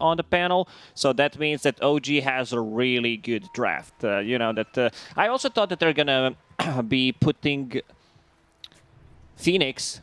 on the panel. So that means that OG has a really good draft. Uh, you know that uh, I also thought that they're gonna be putting Phoenix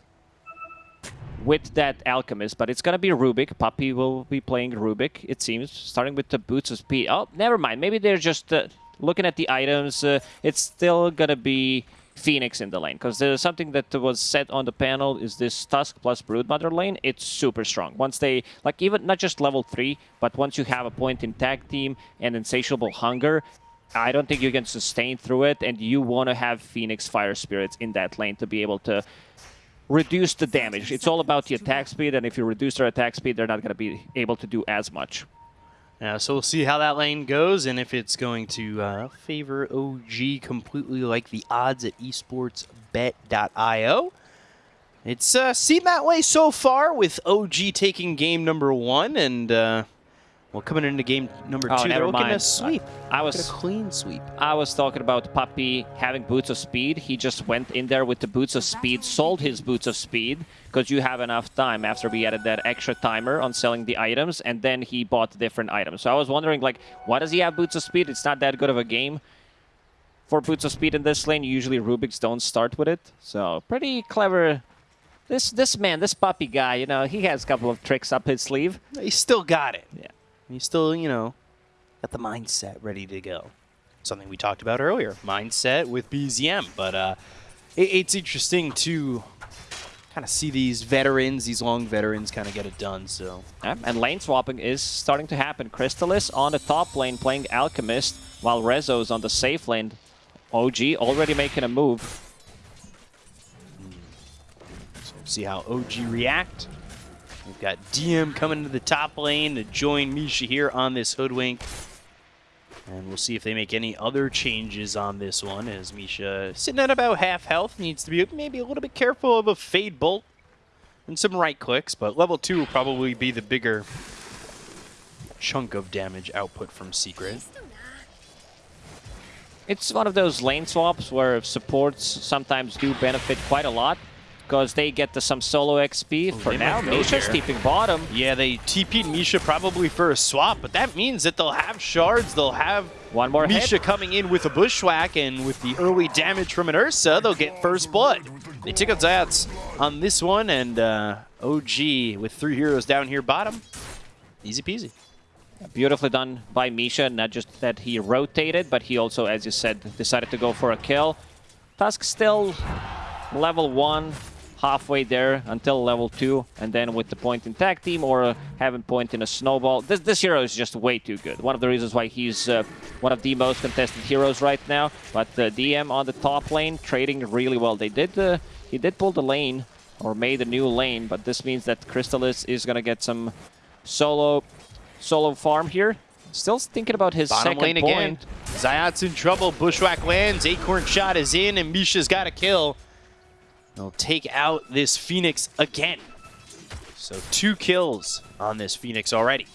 with that Alchemist, but it's gonna be Rubik. Puppey will be playing Rubik, it seems, starting with the Boots of Speed. Oh, never mind. Maybe they're just uh, looking at the items. Uh, it's still gonna be Phoenix in the lane, because there's something that was said on the panel is this Tusk plus Broodmother lane. It's super strong. Once they, like even not just level 3, but once you have a point in tag team and insatiable hunger, I don't think you can sustain through it, and you want to have Phoenix Fire Spirits in that lane to be able to reduce the damage. It's all about the attack speed, and if you reduce their attack speed, they're not going to be able to do as much. Yeah, so we'll see how that lane goes and if it's going to uh, favor OG completely like the odds at esportsbet.io. It's uh, seemed that way so far with OG taking game number one and uh, well, coming into game number oh, two, they're looking mind. to sweep. I was a clean sweep. I was talking about Puppey having boots of speed. He just went in there with the boots of speed, sold his boots of speed because you have enough time after we added that extra timer on selling the items, and then he bought different items. So I was wondering, like, why does he have boots of speed? It's not that good of a game for boots of speed in this lane. Usually Rubiks don't start with it, so pretty clever. This this man, this Puppey guy, you know, he has a couple of tricks up his sleeve. He still got it. Yeah. He's still, you know, got the mindset ready to go. Something we talked about earlier, mindset with BZM. But uh, it, it's interesting to kind of see these veterans, these long veterans, kind of get it done. So and lane swapping is starting to happen. Crystallis on the top lane playing Alchemist, while Rezo's on the safe lane. OG already making a move. So see how OG react. We've got DM coming to the top lane to join Misha here on this Hoodwink. And we'll see if they make any other changes on this one, as Misha, sitting at about half health, needs to be maybe a little bit careful of a Fade Bolt and some right clicks, but level 2 will probably be the bigger chunk of damage output from Secret. It's one of those lane swaps where supports sometimes do benefit quite a lot because they get to some solo XP. Oh, For now, Misha's steeping bottom. Yeah, they TP'd Misha probably for a swap, but that means that they'll have shards, they'll have One more Misha hit. coming in with a bushwhack, and with the early damage from an Ursa, they'll get first blood. They took out Zayats on this one, and uh, OG with three heroes down here bottom. Easy peasy. Beautifully done by Misha. Not just that he rotated, but he also, as you said, decided to go for a kill. Tusk still level 1, halfway there until level 2, and then with the point in tag team or uh, having point in a snowball. This, this hero is just way too good. One of the reasons why he's uh, one of the most contested heroes right now. But the DM on the top lane trading really well. They did uh, He did pull the lane, or made a new lane, but this means that Crystallis is going to get some solo solo farm here. Still thinking about his Bottom second lane point. again. Zayat's in trouble. Bushwhack lands. Acorn shot is in, and Misha's got a kill. They'll take out this Phoenix again. So two kills on this Phoenix already.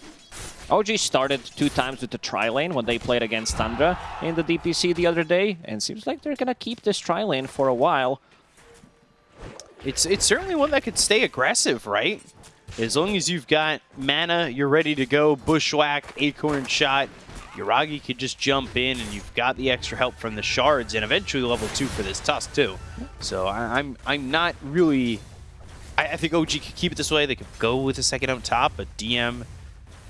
OG started two times with the tri lane when they played against Tundra in the DPC the other day, and seems like they're gonna keep this tri lane for a while. It's it's certainly one that could stay aggressive, right? As long as you've got mana, you're ready to go. Bushwhack, Acorn shot. Yuragi could just jump in, and you've got the extra help from the shards, and eventually level two for this Tusk too. So I, I'm I'm not really. I, I think OG could keep it this way. They could go with a second up top, but DM,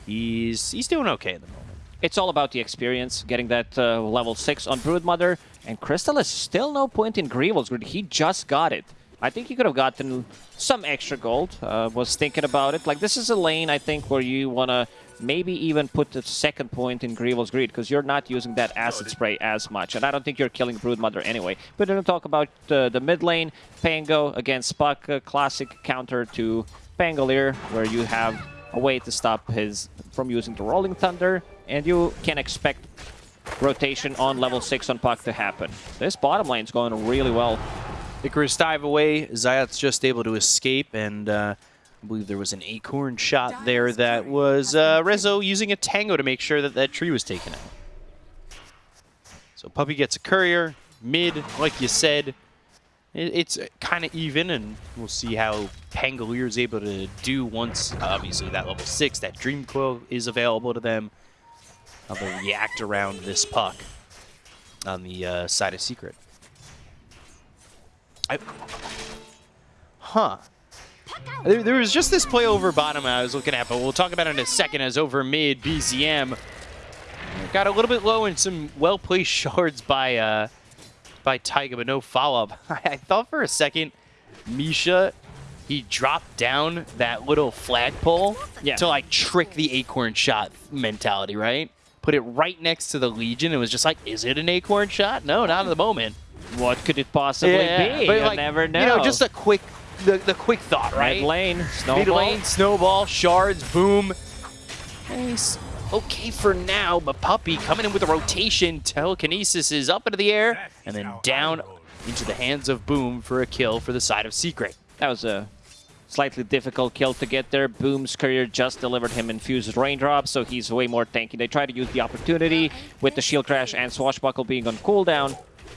he's he's doing okay at the moment. It's all about the experience, getting that uh, level 6 on Broodmother, and Crystallis still no point in Greevil's Greed. He just got it. I think he could have gotten some extra gold. Uh, was thinking about it. Like, this is a lane, I think, where you want to maybe even put the second point in Greevil's Greed, because you're not using that acid spray as much. And I don't think you're killing Broodmother anyway. But then we talk about uh, the mid lane, Pango against Puck, a classic counter to Pangolier, where you have a way to stop his from using the Rolling Thunder, and you can expect rotation on level 6 on Puck to happen. This bottom lane's going really well. Icarus dive away. Zayat's just able to escape, and uh, I believe there was an acorn shot there that was uh, Rezo using a tango to make sure that that tree was taken out. So Puppey gets a courier. Mid, like you said, it's kind of even, and we'll see how Pangolier is able to do once, obviously, that level 6, that Dream Coil is available to them. How they react around this puck on the uh, side of Secret. I, huh. There, there was just this play over bottom I was looking at, but we'll talk about it in a second as over mid, BZM got a little bit low and some well-placed shards by uh, by Taiga, but no follow-up. I thought for a second, Misha, he dropped down that little flagpole Yeah. to like trick the acorn shot mentality, right? Put it right next to the Legion and was just like, is it an acorn shot? No, not at the moment. What could it possibly be? but you like, never know. You know, just a quick, the, the quick thought, right? Red lane, snowball. Mid lane, snowball, shards, boom. Nice. Okay for now, but Puppey coming in with a rotation. Telekinesis is up into the air and then down into the hands of Boom for a kill for the side of Secret. That was a slightly difficult kill to get there. Boom's career just delivered him infused raindrops, so he's way more tanky. They try to use the opportunity with the shield crash and swashbuckle being on cooldown,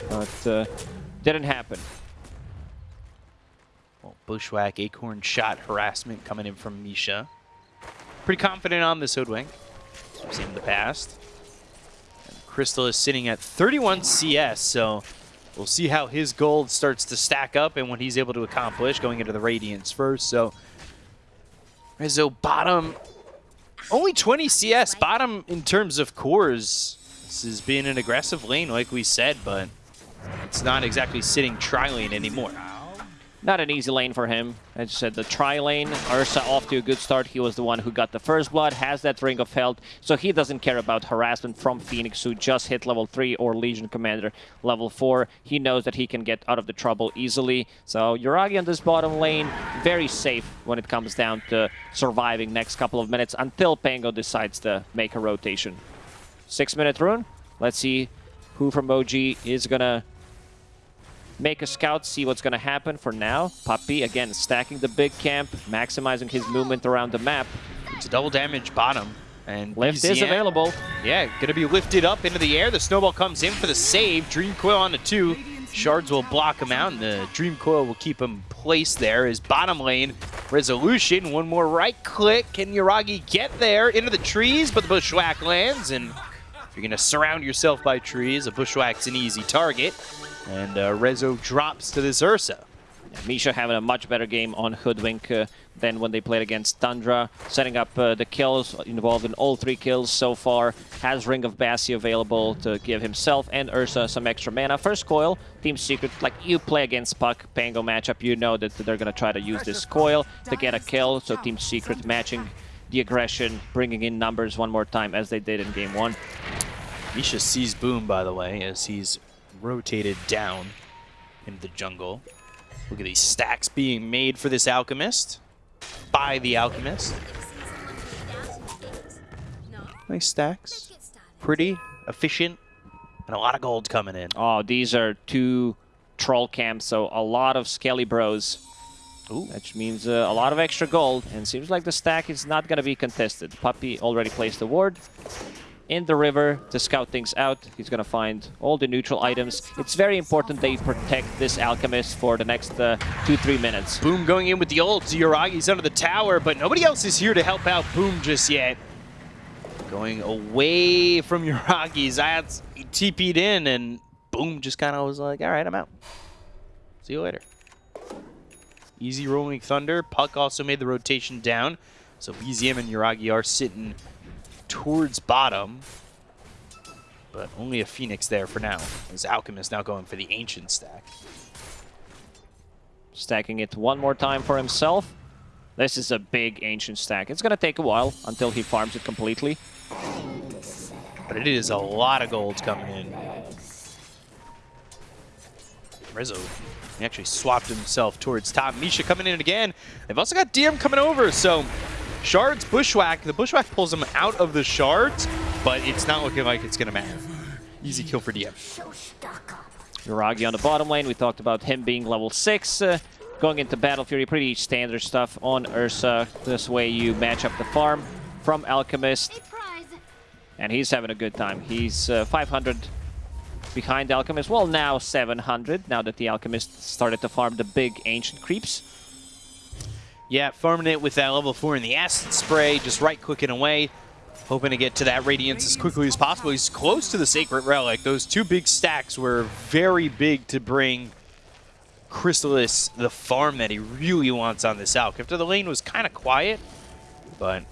but uh, didn't happen. Bushwhack, Acorn shot, harassment coming in from Misha. Pretty confident on this Hoodwink, we've seen in the past. And Crystallis sitting at 31 CS, so we'll see how his gold starts to stack up and what he's able to accomplish going into the Radiance first. So Rizzo bottom, only 20 CS, bottom in terms of cores. This has been an aggressive lane, like we said, but it's not exactly sitting tri-lane anymore. Not an easy lane for him. As you said, the tri lane, Ursa off to a good start. He was the one who got the first blood, has that Ring of Health, so he doesn't care about harassment from Phoenix, who just hit level 3 or Legion Commander level 4. He knows that he can get out of the trouble easily. So Yuragi on this bottom lane, very safe when it comes down to surviving next couple of minutes until Pango decides to make a rotation. Six minute rune. Let's see who from OG is gonna make a scout, see what's going to happen for now. Puppey, again, stacking the big camp, maximizing his movement around the map. It's a double damage bottom. And Lift is available. Yeah, going to be lifted up into the air. The snowball comes in for the save. Dream Coil on the two. Shards will block him out, and the Dream Coil will keep him placed there. His bottom lane resolution. One more right click. Can Yuragi get there into the trees? But the Bushwhack lands, and if you're going to surround yourself by trees, a Bushwhack's an easy target. And uh, Rezo drops to this Ursa. Misha having a much better game on Hoodwink uh, than when they played against Tundra. Setting up uh, the kills, involved in all three kills so far. Has Ring of Bassi available to give himself and Ursa some extra mana. First coil, Team Secret, like you play against Puck, Pango matchup, you know that they're going to try to use this coil to get a kill. So Team Secret matching the aggression, bringing in numbers one more time as they did in game one. Misha sees Boom, by the way, as he's rotated down into the jungle. Look at these stacks being made for this Alchemist by the Alchemist. Nice stacks. Pretty, efficient, and a lot of gold coming in. Oh, these are two troll camps, so a lot of skelly bros. Ooh. Which means uh, a lot of extra gold, and seems like the stack is not going to be contested. Puppy already placed the ward in the river to scout things out. He's to find all the neutral items. It's very important they protect this alchemist for the next uh, two, three minutes. Boom going in with the ult. Yuragi's under the tower, but nobody else is here to help out Boom just yet. Going away from Yuragi. Zayats TP'd in, and Boom just kind of was like, all right, I'm out. See you later. Easy rolling Thunder. Puck also made the rotation down. So BZM and Yuragi are sitting towards bottom. But only a Phoenix there for now. As Alchemist now going for the Ancient stack. Stacking it one more time for himself. This is a big ancient stack. It's going to take a while until he farms it completely. But it is a lot of gold coming in. Rizzo, he actually swapped himself towards top. Misha coming in again. They've also got DM coming over, so Shards, Bushwhack. The Bushwhack pulls him out of the Shards, but it's not looking like it's going to matter. Easy kill for DM. Yuragi on the bottom lane. We talked about him being level 6. Uh, going into Battle Fury, pretty standard stuff on Ursa. This way you match up the farm from Alchemist. And he's having a good time. He's uh, 500 behind Alchemist. Well, now 700, now that the Alchemist started to farm the big Ancient Creeps. Yeah, farming it with that level 4 in the Acid Spray, just right-clicking away, hoping to get to that Radiance as quickly as possible. He's close to the Sacred Relic. Those two big stacks were very big to bring Crystallis the farm that he really wants on this Alk. After the lane was kind of quiet, but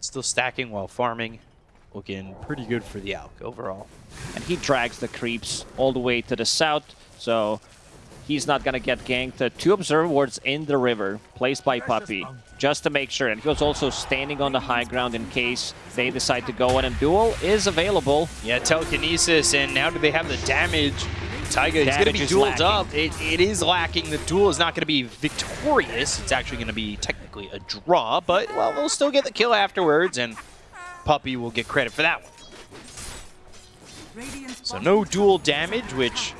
still stacking while farming. Looking pretty good for the Alk overall. And he drags the creeps all the way to the south, so he's not going to get ganked. Uh, two observer wards in the river, placed by Puppey, just to make sure. And he was also standing on the high ground in case they decide to go in. And Duel is available. Yeah, telekinesis, and now do they have the damage? Taiga is going to be dueled up. It, it is lacking. The duel is not going to be victorious. It's actually going to be technically a draw, but, well, we'll still get the kill afterwards, and Puppey will get credit for that one. So no dual damage, which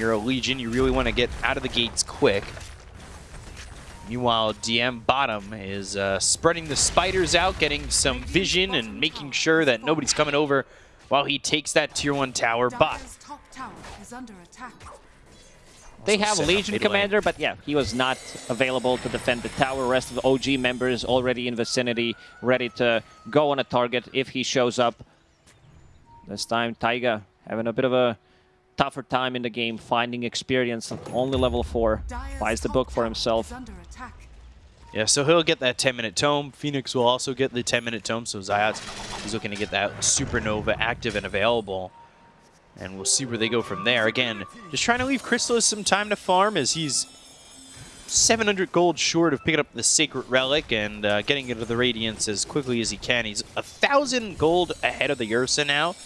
you're a Legion, you really want to get out of the gates quick. Meanwhile, DM bottom is uh, spreading the spiders out, getting some vision and making sure that nobody's coming over while he takes that tier 1 tower bot. They have Legion Commander, but yeah, he was not available to defend the tower. Rest of the OG members already in vicinity, ready to go on a target if he shows up. This time, Taiga having a bit of a tougher time in the game, finding experience. Only level 4. Buys the book for himself. Yeah, so he'll get that 10-minute tome. Phoenix will also get the 10-minute tome, so Zayat is looking to get that Supernova active and available. And we'll see where they go from there. Again, just trying to leave Crystallis some time to farm as he's 700 gold short of picking up the Sacred Relic and uh, getting into the Radiance as quickly as he can. He's a 1,000 gold ahead of the Ursa now.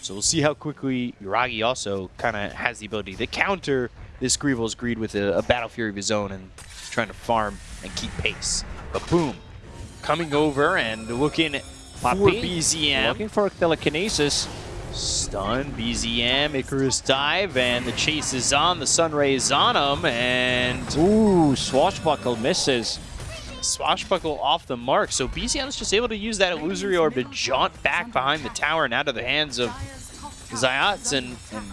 So we'll see how quickly Yuragi also kind of has the ability to counter this Greevil's Greed with a, a, Battle Fury of his own and trying to farm and keep pace. But boom, coming over and looking for BZM. Looking for telekinesis. Stun, BZM, Icarus dive, and the chase is on. The Sunray is on him, and... Ooh, Swashbuckle misses. Swashbuckle off the mark. So BZM is just able to use that illusory orb to jaunt back behind the tower and out of the hands of Zayats and, and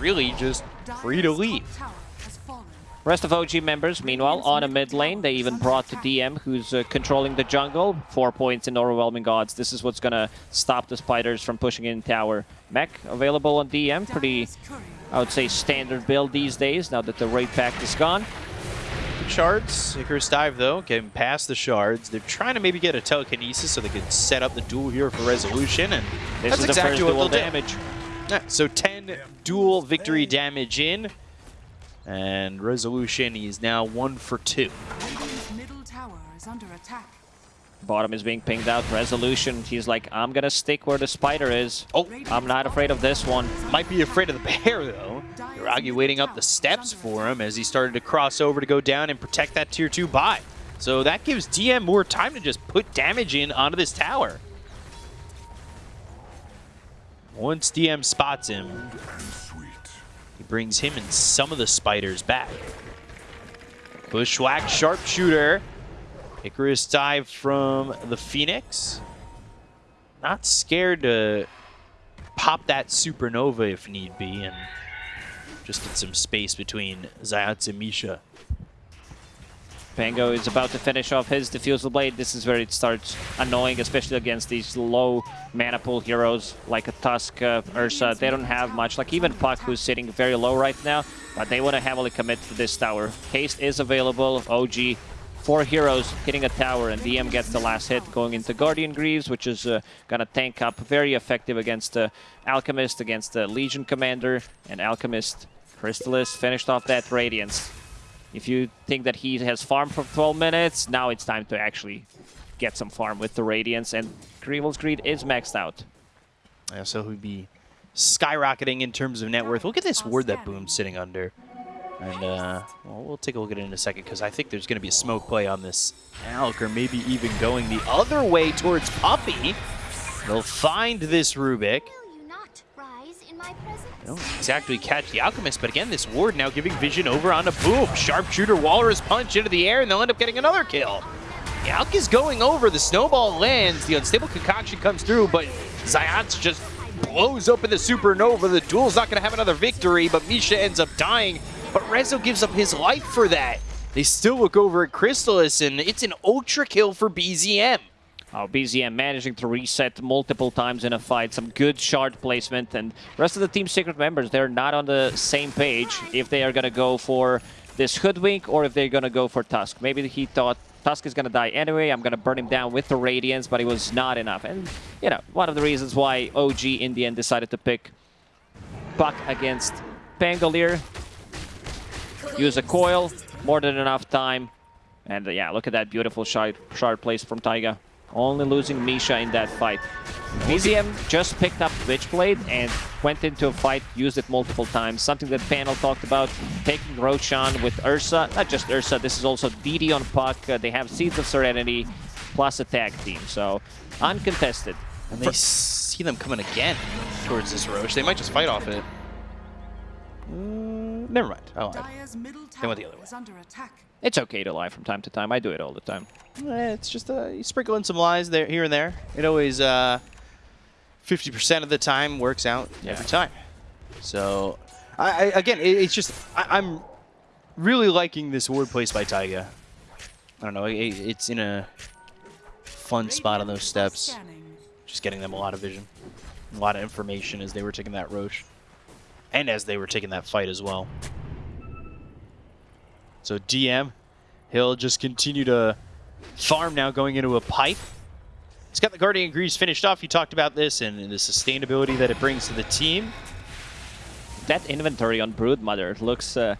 really just free to leave. Rest of OG members, meanwhile, on a mid lane. They even brought the DM, who's uh, controlling the jungle. Four points in Overwhelming Odds. This is what's going to stop the Spiders from pushing in tower. Mech available on DM. Pretty, I would say, standard build these days, now that the raid pack is gone. Shards, Icarus Dive though, getting past the shards. They're trying to maybe get a telekinesis so they can set up the duel here for resolution, and this that's is exactly the what they'll damage. Yeah, so 10 duel victory damage in, and resolution he's now one for two. middle tower is under attack. Bottom is being pinged out. Resolution, he's like, I'm gonna stick where the spider is. Oh, I'm not afraid of this one. Might be afraid of the bear though. Yuragi waiting up the steps for him as he started to cross over to go down and protect that tier 2 buy. So that gives DM more time to just put damage in onto this tower. Once DM spots him, he brings him and some of the spiders back. Bushwhack Sharpshooter. Icarus dive from the Phoenix. Not scared to pop that Supernova if need be, and just get some space between Zayats and Misha. Pango is about to finish off his Diffusal Blade. This is where it starts annoying, especially against these low mana pool heroes like a Tusk, uh, Ursa. They don't have much, like even Puck, who's sitting very low right now, but they want to heavily commit to this tower. Haste is available, OG. Four heroes hitting a tower, and DM gets the last hit going into Guardian Greaves, which is uh, going to tank up. Very effective against the Alchemist, against the Legion Commander, and Alchemist Crystallis finished off that Radiance. If you think that he has farmed for 12 minutes, now it's time to actually get some farm with the Radiance, and Greevil's Greed is maxed out. Yeah, so he'd be skyrocketing in terms of net worth. Look at this ward that Boom's sitting under. And uh, well, we'll take a look at it in a second because I think there's going to be a smoke play on this Alk, or maybe even going the other way towards Puppey. They'll find this Rubik. Don't exactly catch the Alchemist, but again, this ward now giving vision over on a Boom. Sharpshooter Walrus punch into the air, and they'll end up getting another kill. The Alk is going over, the snowball lands, the unstable concoction comes through, but Zayat's just blows open the Supernova. The duel's not going to have another victory, but Misha ends up dying. But Rezo gives up his life for that. They still look over at Crystallis, and it's an ultra kill for BZM. Oh, BZM managing to reset multiple times in a fight. Some good shard placement. And rest of the team secret members, they're not on the same page if they are going to go for this Hoodwink or if they're going to go for Tusk. Maybe he thought Tusk is going to die anyway. I'm going to burn him down with the Radiance, but it was not enough. And, you know, one of the reasons why OG in the end decided to pick Puck against Pangolier. Use a coil, more than enough time. And uh, yeah, look at that beautiful shard, shard place from Taiga. Only losing Misha in that fight. BZM just picked up Witchblade and went into a fight, used it multiple times. Something that panel talked about, taking Roshan with Ursa. Not just Ursa, this is also DD on Puck. Uh, they have Seeds of Serenity plus a tag team. So, uncontested. And they see them coming again towards this Roche. They might just fight off it. Uh, never mind. I lied. Dire's They went the other way. under attack. It's okay to lie from time to time. I do it all the time. Eh, It's just uh, you sprinkle in some lies there, here and there. It always uh, 50% of the time works out Yeah. every time. So, I, I again, it, it's just I, I'm really liking this word place by Taiga. I don't know, it, it's in a fun spot on those steps. Just getting them a lot of vision, a lot of information as they were taking that Roche, and as they were taking that fight as well. So DM, he'll just continue to farm now going into a pipe. He's got the Guardian Greaves finished off. You talked about this and the sustainability that it brings to the team. That inventory on Broodmother looks uh,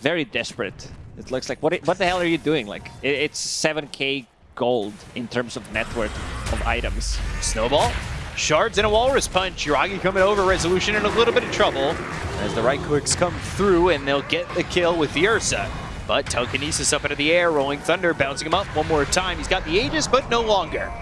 very desperate. It looks like, what, i- what the hell are you doing? Like, i- it's 7k gold in terms of net worth of items. Snowball, shards, and a Walrus Punch. Yuragi coming over, Resolution in a little bit of trouble as the right clicks come through and they'll get the kill with the Ursa. But telekinesis up into the air, Rolling Thunder bouncing him up one more time. He's got the Aegis, but no longer.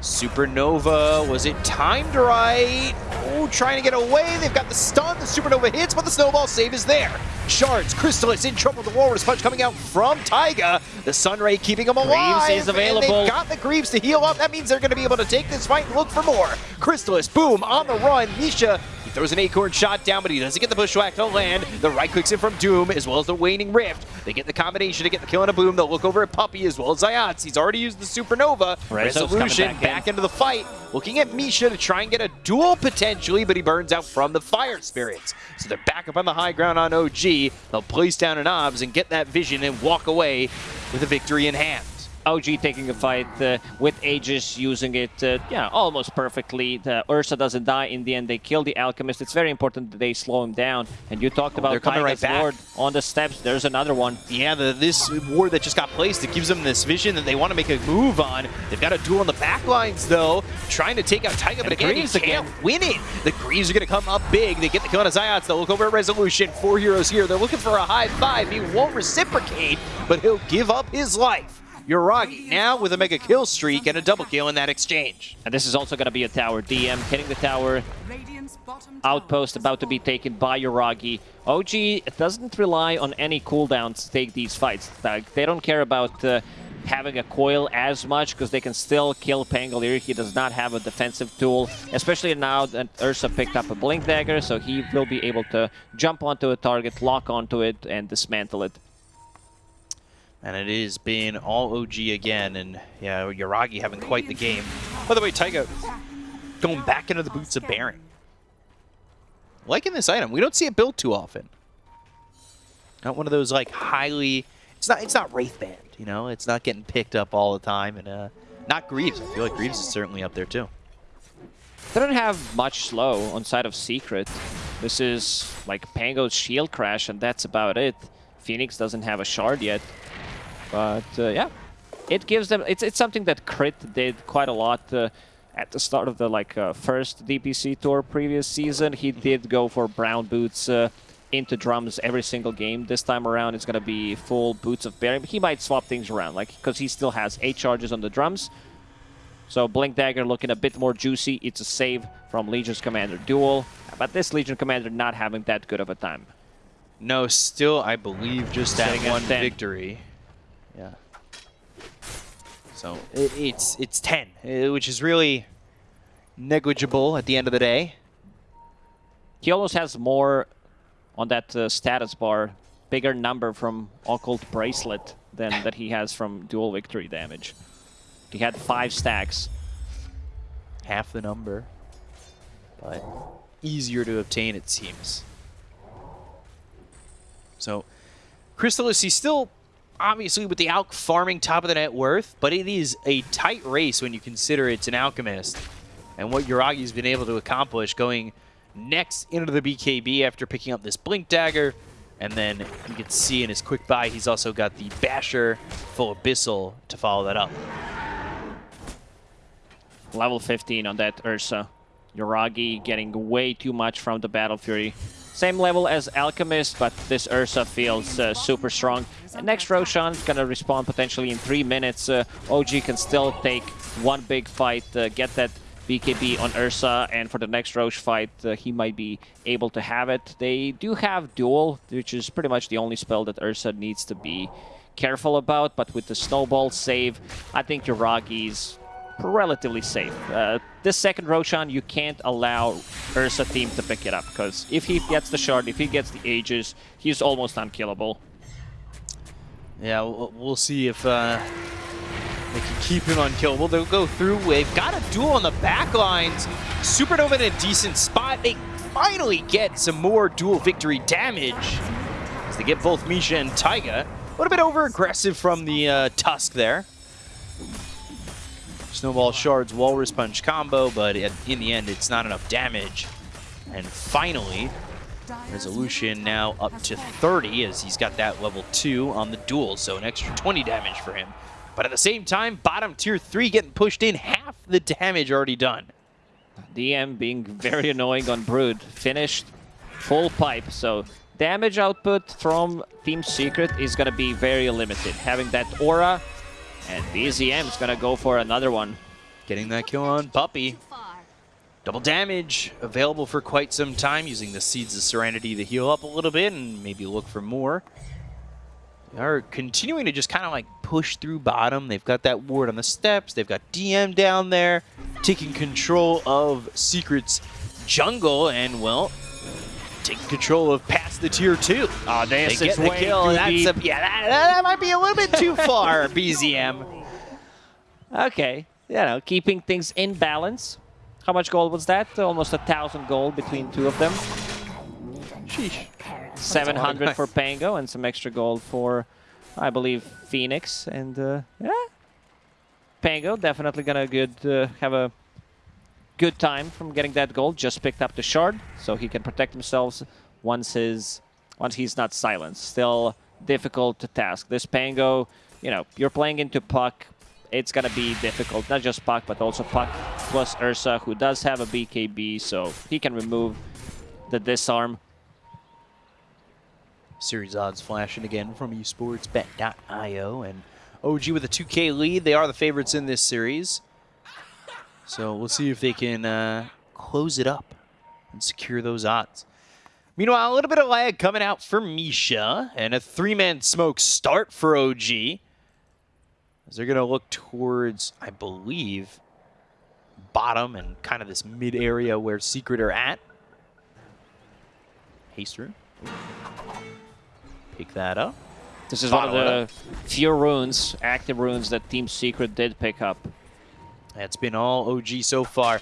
Supernova, was it timed right? Oh, trying to get away. They've got the stun. The Supernova hits, but the Snowball save is there. Shards, Crystallis in trouble. The Walrus Punch coming out from Taiga. The Sunray keeping him alive. Greaves is and available. they've got the Greaves to heal up. That means they're going to be able to take this fight and look for more. Crystallis, boom, on the run. Misha, he throws an Acorn shot down, but he doesn't get the Bushwhack to land. The right clicks in from Doom, as well as the Waning Rift. They get the combination to get the kill and a boom. They'll look over at Puppey as well as Zayats. He's already used the Supernova. Rezo's Resolution back back, in. into the fight. Looking at Misha to try and get a duel potentially, but he burns out from the Fire Spirits. So they're back up on the high ground on OG. They'll place down an OBS and get that vision and walk away with a victory in hand. OG taking a fight uh, with Aegis, using it, uh, yeah, almost perfectly. The Ursa doesn't die. In the end, they kill the Alchemist. It's very important that they slow him down. And you talked about they're coming right back. Lord on the steps. There's another one. Yeah, the, this ward that just got placed, it gives them this vision that they want to make a move on. They've got a duel on the back lines, though, trying to take out Taiga, but again, Greaves he can't again. win it. The Greaves are going to come up big. They get the kill on Zayats. They'll look over at Resolution. Four heroes here. They're looking for a high five. He won't reciprocate, but he'll give up his life. Yuragi now with a mega kill streak and a double kill in that exchange. And this is also going to be a tower. DM hitting the tower. Radiant's bottom tower Outpost about to be taken by Yuragi. OG doesn't rely on any cooldowns to take these fights. Like, they don't care about uh, having a coil as much because they can still kill Pangolier. He does not have a defensive tool, especially now that Ursa picked up a Blink Dagger, so he will be able to jump onto a target, lock onto it, and dismantle it. And it is being all OG again, and yeah, Yuragi having quite the game. By the way, Taiga going back into the boots of bearing. Liking this item. We don't see it built too often. Not one of those like highly. It's not. It's not Wraithband. You know, it's not getting picked up all the time, and uh, not Greaves. I feel like Greaves is certainly up there too. They don't have much slow on side of Secret. This is like Pango's Shield Crash, and that's about it. Phoenix doesn't have a shard yet. But uh, yeah, it gives them. It's it's something that Crit did quite a lot uh, at the start of the like uh, first DPC tour previous season. He did go for brown boots uh, into drums every single game. This time around, it's gonna be full boots of bearing. He might swap things around, like because he still has eight charges on the drums. So Blink Dagger looking a bit more juicy. It's a save from Legion's Commander duel, but this Legion Commander not having that good of a time. No, still I believe just that one 10. victory. Yeah. So it, it's it's ten, uh, which is really negligible at the end of the day. He almost has more on that uh, status bar, bigger number from Occult Bracelet than that he has from duel victory damage. He had five stacks. Half the number, but easier to obtain, it seems. So, Crystallis, he's still obviously with the Alk farming top of the net worth, but it is a tight race when you consider it's an Alchemist. And what Yuragi's been able to accomplish going next into the BKB after picking up this Blink Dagger. And then you can see in his quick buy, he's also got the Basher full Abyssal to follow that up. Level 15 on that Ursa. Yuragi getting way too much from the Battle Fury. Same level as Alchemist, but this Ursa feels uh, super strong. And next Roshan is gonna respawn potentially in three minutes. Uh, OG can still take one big fight, uh, get that BKB on Ursa, and for the next Roche fight, uh, he might be able to have it. They do have Duel, which is pretty much the only spell that Ursa needs to be careful about, but with the Snowball save, I think Yuragi's relatively safe. Uh, this second Roshan, you can't allow Ursa team to pick it up, because if he gets the shard, if he gets the Aegis, he's almost unkillable. Yeah, we'll, see if uh, they can keep him unkillable. They'll go through. They've got a duel on the back lines. Supernova in a decent spot. They finally get some more duel victory damage as they get both Misha and Taiga. A little bit over-aggressive from the uh, Tusk there. Snowball Shards Walrus Punch combo, but in the end, it's not enough damage. And finally, Resolution now up to 30 as he's got that level 2 on the duel, so an extra 20 damage for him. But at the same time, bottom tier 3 getting pushed in, half the damage already done. DM being very annoying on Brood. Finished full pipe, so damage output from Team Secret is going to be very limited. Having that aura, and BZM is going to go for another one. Getting that kill on Puppey. Double damage available for quite some time using the Seeds of Serenity to heal up a little bit and maybe look for more. They are continuing to just kind of like push through bottom. They've got that ward on the steps. They've got DM down there taking control of Secret's jungle and, well, taking control of past the tier two. Oh, They get the way kill. That's a, yeah, that, that might be a little bit too far, BZM. Okay, you know, keeping things in balance. How much gold was that? Almost a thousand gold between two of them. Sheesh. 700 for Pango and some extra gold for, I believe, Phoenix. And uh, yeah, Pango definitely gonna good uh, have a good time from getting that gold. Just picked up the shard, so he can protect himself once his once he's not silenced. Still difficult to task. This Pango, you know, you're playing into Puck. It's gonna be difficult, not just Puck, but also Puck plus Ursa, who does have a BKB, so he can remove the disarm. Series odds flashing again from esportsbet.io and OG with a 2K lead. They are the favorites in this series. So we'll see if they can uh, close it up and secure those odds. Meanwhile, a little bit of lag coming out for Misha and a three-man smoke start for OG. As they're going to look towards, I believe, bottom and kind of this mid area where Secret are at. Haste through. Pick that up. This is one of the few runes, active runes, that Team Secret did pick up. That's been all OG so far.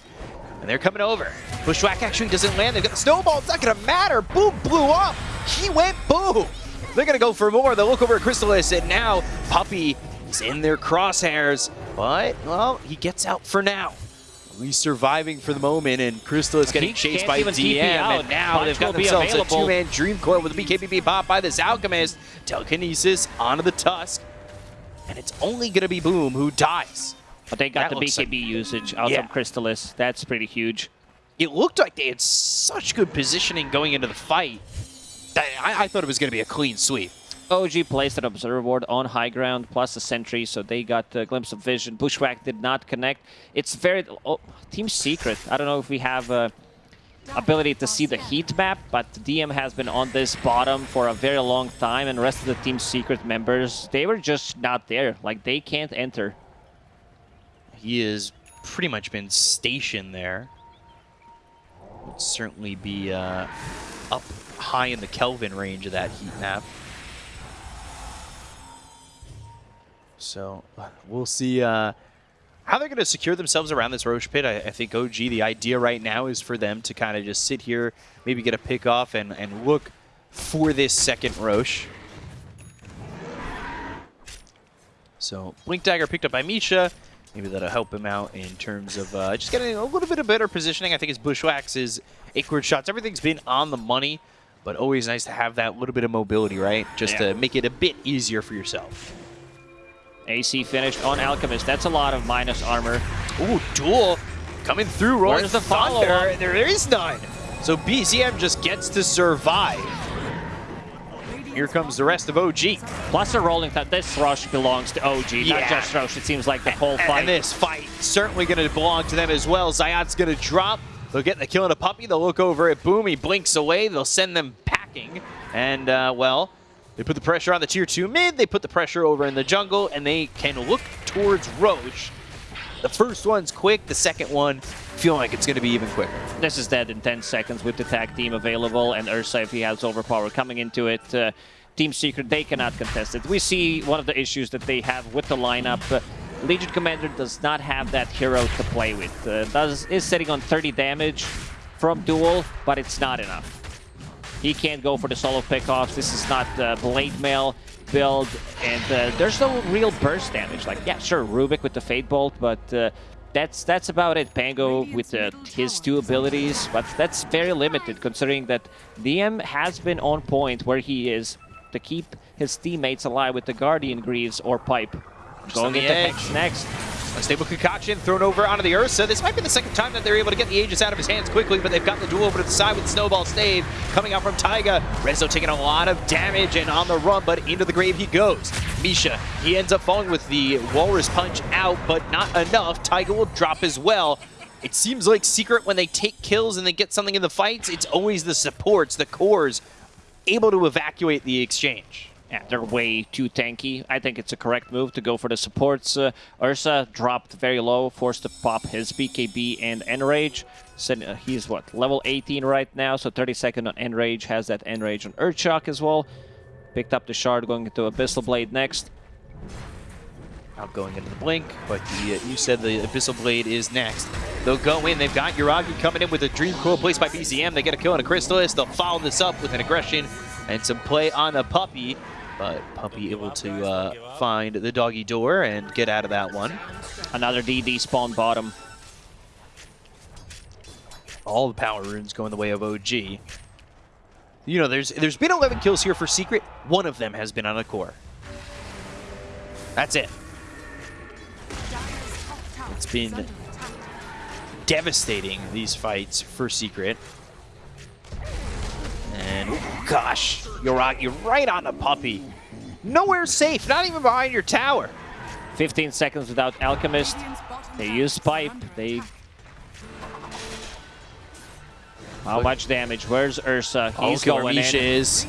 And they're coming over. Bushwhack actually doesn't land. They've got the snowball. It's not going to matter. Boom blew up. He went boom. They're going to go for more. They'll look over at Crystallis, and now Puppey is in their crosshairs. But, well, he gets out for now. He's surviving for the moment, and Crystallis getting He chased by DM. And now they've got be themselves a two-man Dream Coil with a BKBB pop by this Alchemist. Telekinesis onto the Tusk. And it's only going to be Boom who dies. But they got That the BKB usage out Yeah. from Crystallis. That's pretty huge. it looked like they had such good positioning going into the fight. I, I thought it was going to be a clean sweep. OG placed an observer ward on high ground plus a sentry, so they got a glimpse of vision. Bushwhack did not connect. It's very... Oh, Team Secret. I don't know if we have a ability to see the heat map, but DM has been on this bottom for a very long time, and the rest of the Team Secret members, they were just not there. Like, they can't enter. He has pretty much been stationed there. Would certainly be uh, up high in the Kelvin range of that heat map. So we'll see uh, how they're going to secure themselves around this Rosh pit. I, I, think OG, the idea right now is for them to kind of just sit here, maybe get a pick off and, and look for this second Rosh. So Blink Dagger picked up by Misha. Maybe that'll help him out in terms of uh, just getting a little bit of better positioning. I think his Bushwhacks, his Acorn shots, everything's been on the money, but always nice to have that little bit of mobility, right? Just yeah. to make it a bit easier for yourself. AC finished on Alchemist. That's a lot of minus armor. Ooh, duel coming through. Rolling Where's the follow There, there is none. So BZM just gets to survive. Here comes the rest of OG. Plus a rolling that this rush belongs to OG, yeah. not just Rosh. It seems like the whole fight. And this fight certainly going to belong to them as well. Zayat's going to drop. They'll get the kill on a Puppey. They'll look over at Boom. He blinks away. They'll send them packing. And, uh, well, they put the pressure on the tier 2 mid. They put the pressure over in the jungle. And they can look towards Rosh. The first one's quick. The second one feeling like it's going to be even quicker. This is dead in 10 seconds with the tag team available, and Ursa, if he has overpower coming into it, uh, Team Secret, they cannot contest it. We see one of the issues that they have with the lineup. Uh, Legion Commander does not have that hero to play with. Uh, does is sitting on 30 damage from Duel, but it's not enough. He can't go for the solo pickoffs. This is not uh, Blade Mail build, and uh, there's no real burst damage. Like, yeah, sure, Rubik with the Fade Bolt, but uh, that's that's about it. Pango with uh, his two abilities, but that's very limited considering that DM has been on point where he is to keep his teammates alive with the Guardian Greaves or Pipe. Going into Hex next. Unstable Concoction thrown over onto the Ursa. This might be the second time that they're able to get the Aegis out of his hands quickly, but they've got the duel over to the side with Snowball Stave coming out from Taiga. Rezo taking a lot of damage and on the run, but into the grave he goes. Misha, he ends up falling with the Walrus Punch out, but not enough. Taiga will drop as well. It seems like Secret, when they take kills and they get something in the fights, it's always the supports, the cores, able to evacuate the exchange. Yeah, they're way too tanky. I think it's a correct move to go for the supports. Uh, Ursa dropped very low, forced to pop his BKB and Enrage. So, uh, he's, what, level 18 right now, so 32nd on Enrage, has that Enrage on Earthshock as well. Picked up the Shard, going into Abyssal Blade next. Not going into the Blink, but the, uh, you said the Abyssal Blade is next. They'll go in. They've got Yuragi coming in with a Dream Coil placed by BZM. They get a kill on a Crystallis. They'll follow this up with an aggression and some play on a Puppey. But Puppey able to uh, find the doggy door and get out of that one. Another DD spawn bottom. All the power runes going the way of OG. You know, there's there's been 11 kills here for Secret. One of them has been on a core. That's it. It's been devastating, these fights for Secret. And, oh gosh, Yuragi right on the Puppey. Nowhere safe, not even behind your tower. 15 seconds without Alchemist. They use Pipe. They... How much damage? Where's Ursa? He's going Misha in. is.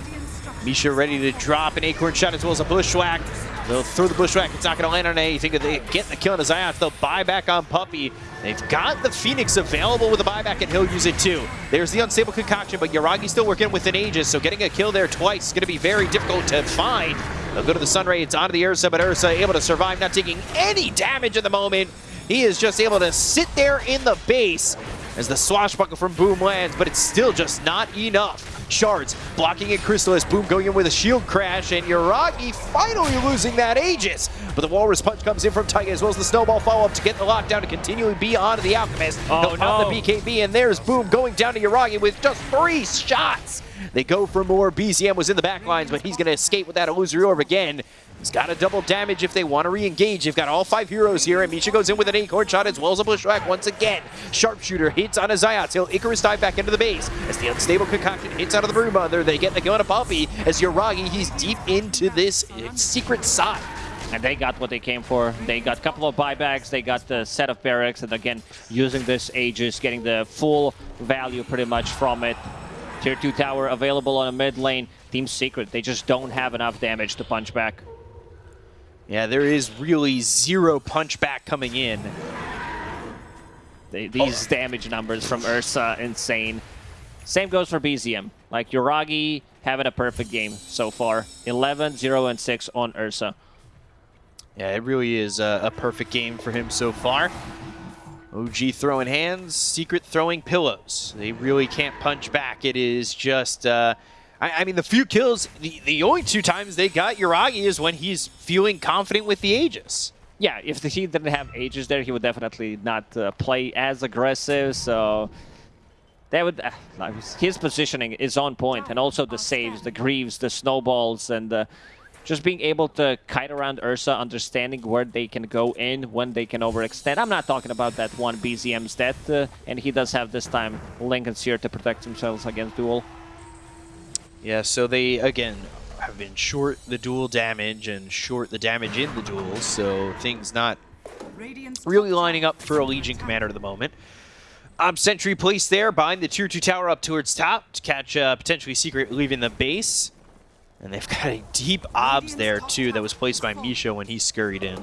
Misha ready to drop an Acorn shot as well as a Bushwhack. They'll throw the Bushwhack. It's not going to land on anything. They get the kill on eye They'll buy back on Puppey. They've got the Phoenix available with a buyback, and he'll use it too. There's the Unstable Concoction, but Yuragi's still working with an Aegis, so getting a kill there twice is going to be very difficult to find. They'll go to the Sunray. It's onto the Ursa, but Ursa able to survive, not taking any damage at the moment. He is just able to sit there in the base as the swashbuckle from Boom lands, but it's still just not enough. Shards blocking it Crystallis. Boom going in with a shield crash, and Yuragi finally losing that Aegis. But the Walrus Punch comes in from Taiga as well as the Snowball follow-up to get the lockdown to continually be on the Alchemist. Oh, They'll no. the BKB, and there's Boom going down to Yuragi with just three shots. They go for more. BZM was in the back lines, but he's going to escape with that illusory orb again. He's got a double damage if they want to re-engage. They've got all five heroes here, and Misha goes in with an acorn shot as well as a bushwhack once again. Sharpshooter hits on a Zayat. He'll Icarus dive back into the base as the unstable concoction hits out of the Brood Mother. They get the gun a Puppey as Yuragi, he's deep into this secret side. And they got what they came for. They got a couple of buybacks, they got the set of barracks, and again, using this Aegis, getting the full value pretty much from it. Tier 2 tower available on a mid lane. Team Secret, they just don't have enough damage to punch back. Yeah, there is really zero punch back coming in. They, these damage numbers from Ursa, insane. Same goes for BZM. Like, Yuragi having a perfect game so far. 11, 0, and 6 on Ursa. Yeah, it really is a, a perfect game for him so far. OG throwing hands, Secret throwing pillows. They really can't punch back. It is just, uh, I, I, mean, the few kills, the, the only two times they got Yuragi is when he's feeling confident with the Aegis. Yeah, if he didn't have Aegis there, he would definitely not uh, play as aggressive, so... That would, uh, his positioning is on point, and also the saves, the greaves, the snowballs, and uh, just being able to kite around Ursa, understanding where they can go in, when they can overextend. I'm not talking about that one BZM's death, uh, and he does have this time Linken's here to protect themselves against Duel. Yeah, so they, again, have been short the duel damage and short the damage in the duels, so things not really lining up for a Legion commander at the moment. Um, Sentry placed there behind the Tier 2 tower up towards top to catch uh, potentially Secret leaving the base. And they've got a deep obs there, too, that was placed by Misha when he scurried in.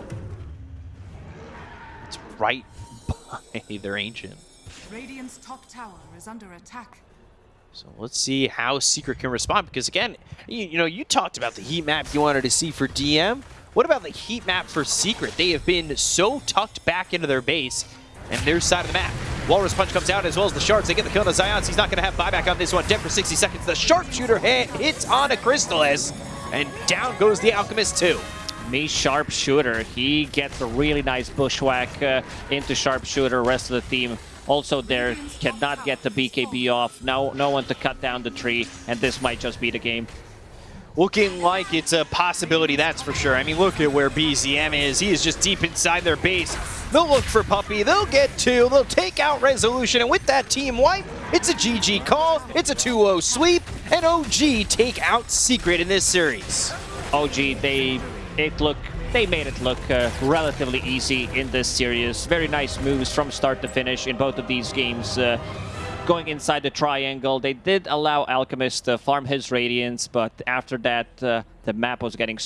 It's right by their Ancient. Radiant's top tower is under attack. So let's see how Secret can respond, because again, you, you know, you talked about the heat map you wanted to see for DM. What about the heat map for Secret? They have been so tucked back into their base and their side of the map. Walrus Punch comes out as well as the Shards. They get the kill on Zions. He's not going to have buyback on this one. Dead for 60 seconds. The Sharpshooter hit, hits on a Crystallis, and down goes the Alchemist too. Me Sharpshooter. He gets a really nice bushwhack uh, into Sharpshooter. Rest of the team also there cannot get the BKB off. No, no one to cut down the tree, and this might just be the game looking like it's a possibility, that's for sure. I mean, look at where BZM is. He is just deep inside their base. They'll look for Puppey, They'll get two. They'll take out Resolution. And with that team wipe, it's a GG call. It's a 2-0 sweep. And OG take out Secret in this series. OG, they it look they made it look uh, relatively easy in this series. Very nice moves from start to finish in both of these games. Uh, going inside the triangle. They did allow Alchemist to farm his Radiance, but after that, uh, the map was getting